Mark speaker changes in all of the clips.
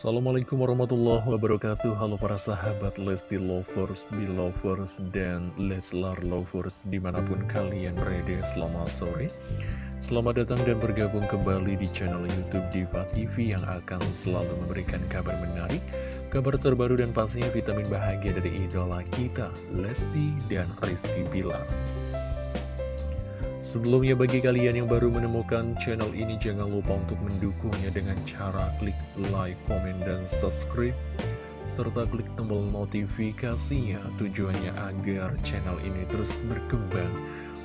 Speaker 1: Assalamualaikum warahmatullahi wabarakatuh. Halo para sahabat Lesti Lovers, Belovers, dan Leslar Lovers Di mana pun kalian berada selamat sore. Selamat datang dan bergabung kembali di channel Youtube Diva TV Yang akan selalu memberikan kabar menarik Kabar terbaru dan pastinya vitamin bahagia dari idola kita Lesti dan Rizky Bilar Sebelumnya bagi kalian yang baru menemukan channel ini jangan lupa untuk mendukungnya dengan cara klik like, komen, dan subscribe serta klik tombol notifikasinya tujuannya agar channel ini terus berkembang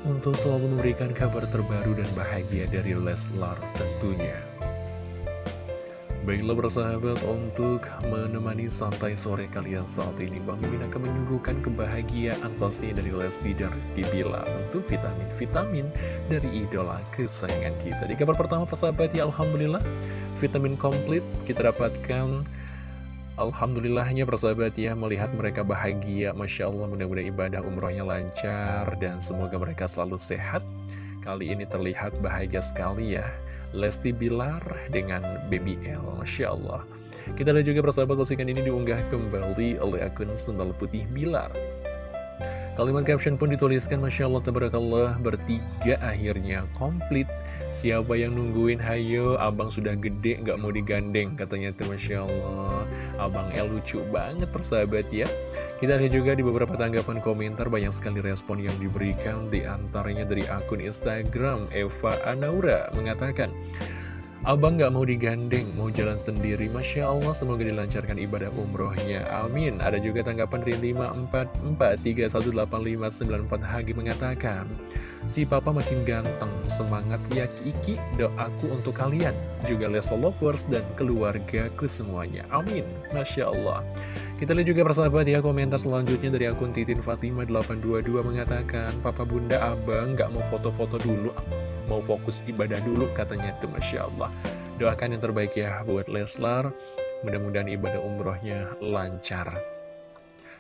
Speaker 1: untuk selalu memberikan kabar terbaru dan bahagia dari Leslar tentunya. Baiklah bersahabat untuk menemani santai sore kalian saat ini Bang Mimin akan menyuguhkan kebahagiaan pastinya dari Lesti dan Rizky Bila Tentu vitamin-vitamin dari idola kesayangan kita. Di kabar pertama persahabat ya Alhamdulillah Vitamin komplit kita dapatkan. Alhamdulillahnya persahabat ya melihat mereka bahagia Masya Allah mudah-mudahan ibadah umrohnya lancar dan semoga mereka selalu sehat. Kali ini terlihat bahagia sekali ya Lesti Bilar dengan BBL Masya Allah. Kita lihat juga persahabat postingan ini diunggah kembali oleh akun Sendal Putih Bilar Kalimat caption pun dituliskan Masya Allah Tabarakallah bertiga akhirnya komplit. Siapa yang nungguin? Hayo abang sudah gede nggak mau digandeng katanya tuh Masya Allah. Abang El lucu banget persahabat ya. Kita lihat juga di beberapa tanggapan komentar banyak sekali respon yang diberikan Di antaranya dari akun Instagram Eva Anaura mengatakan Abang gak mau digandeng, mau jalan sendiri. Masya Allah, semoga dilancarkan ibadah umrohnya. Amin. Ada juga tanggapan dari 544318594 Hagi mengatakan Si papa makin ganteng, semangat ya Kiki. Doaku untuk kalian, juga Leslie Lovers dan keluargaku semuanya. Amin, Masya Allah kita lihat juga persahabat ya komentar selanjutnya dari akun Titin Fatima 822 mengatakan Papa Bunda Abang gak mau foto-foto dulu mau fokus ibadah dulu katanya itu Masya Allah. Doakan yang terbaik ya buat Leslar mudah-mudahan ibadah umrohnya lancar.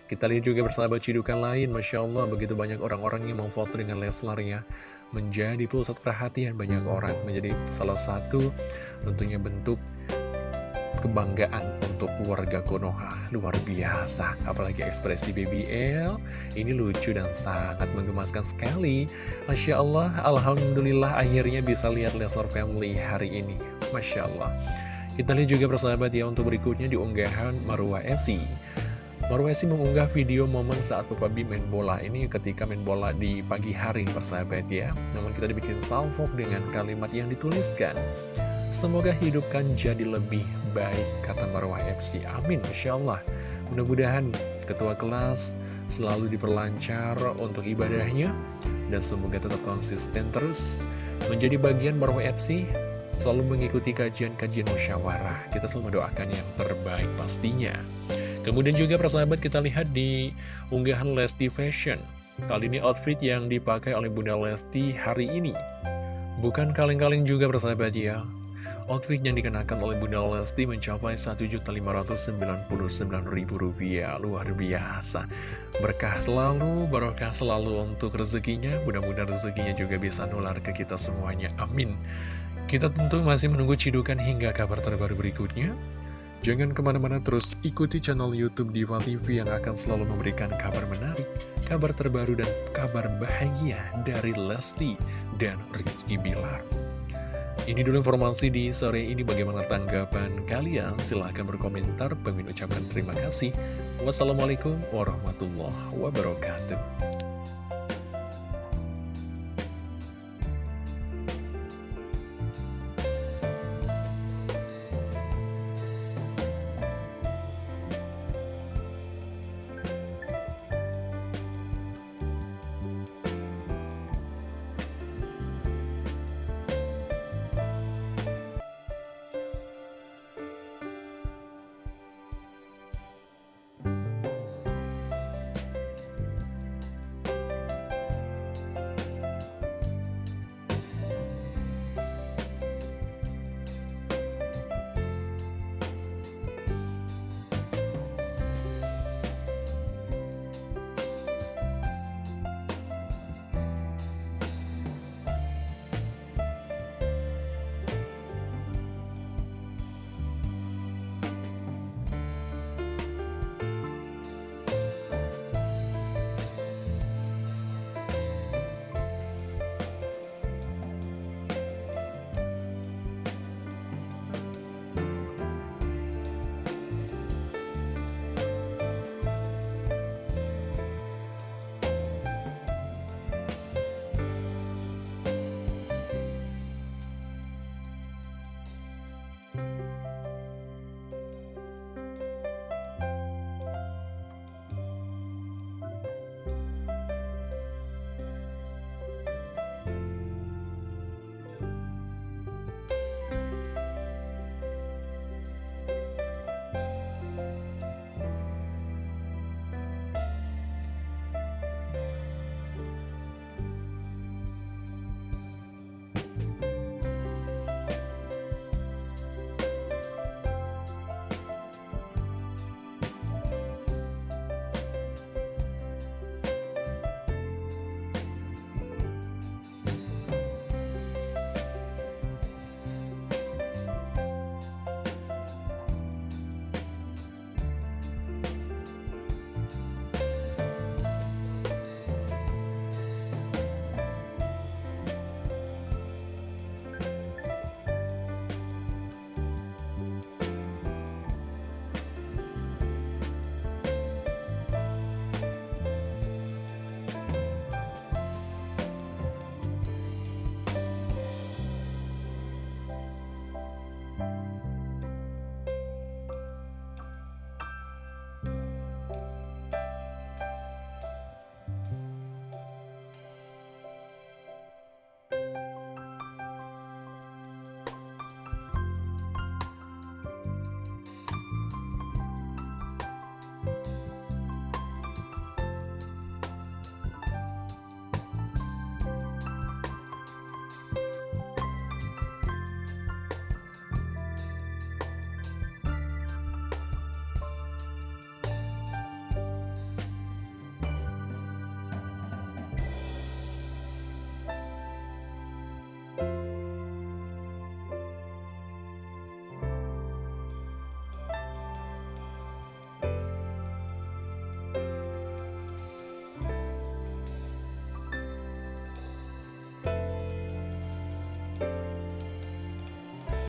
Speaker 1: Kita lihat juga bersahabat cidukan lain Masya Allah begitu banyak orang-orang yang mau foto dengan Leslar ya. Menjadi pusat perhatian banyak orang menjadi salah satu tentunya bentuk kebanggaan untuk warga Konoha. Luar biasa apalagi ekspresi BBL ini lucu dan sangat menggemaskan sekali. Masya Allah Alhamdulillah akhirnya bisa lihat Leslar Family hari ini. Masya Allah. Kita lihat juga persahabat ya untuk berikutnya di unggahan Marwah FC Marwah FC mengunggah video momen saat Papa B main bola ini ketika main bola di pagi hari persahabat ya. Namun kita dibikin salvo dengan kalimat yang dituliskan Semoga hidupkan jadi lebih baik, kata Marwah FC. Amin, Insya Allah. Mudah-mudahan ketua kelas selalu diperlancar untuk ibadahnya, dan semoga tetap konsisten terus menjadi bagian Marwah FC, selalu mengikuti kajian-kajian musyawarah. Kita selalu mendoakan yang terbaik pastinya. Kemudian juga persahabat kita lihat di unggahan Lesti Fashion. Kali ini outfit yang dipakai oleh Bunda Lesti hari ini. Bukan kaleng-kaleng juga persahabat ya, Outfit yang dikenakan oleh Bunda Lesti mencapai Rp1.599.000 Luar biasa. Berkah selalu, barokah selalu untuk rezekinya. Mudah-mudahan rezekinya juga bisa nular ke kita semuanya. Amin. Kita tentu masih menunggu cidukan hingga kabar terbaru berikutnya. Jangan ke mana-mana terus ikuti channel Youtube Diva TV yang akan selalu memberikan kabar menarik, kabar terbaru dan kabar bahagia dari Lesti dan Rizky Bilar. Ini dulu informasi di sore ini bagaimana tanggapan kalian? Silahkan berkomentar. Pengen ucapkan terima kasih. Wassalamualaikum warahmatullahi wabarakatuh.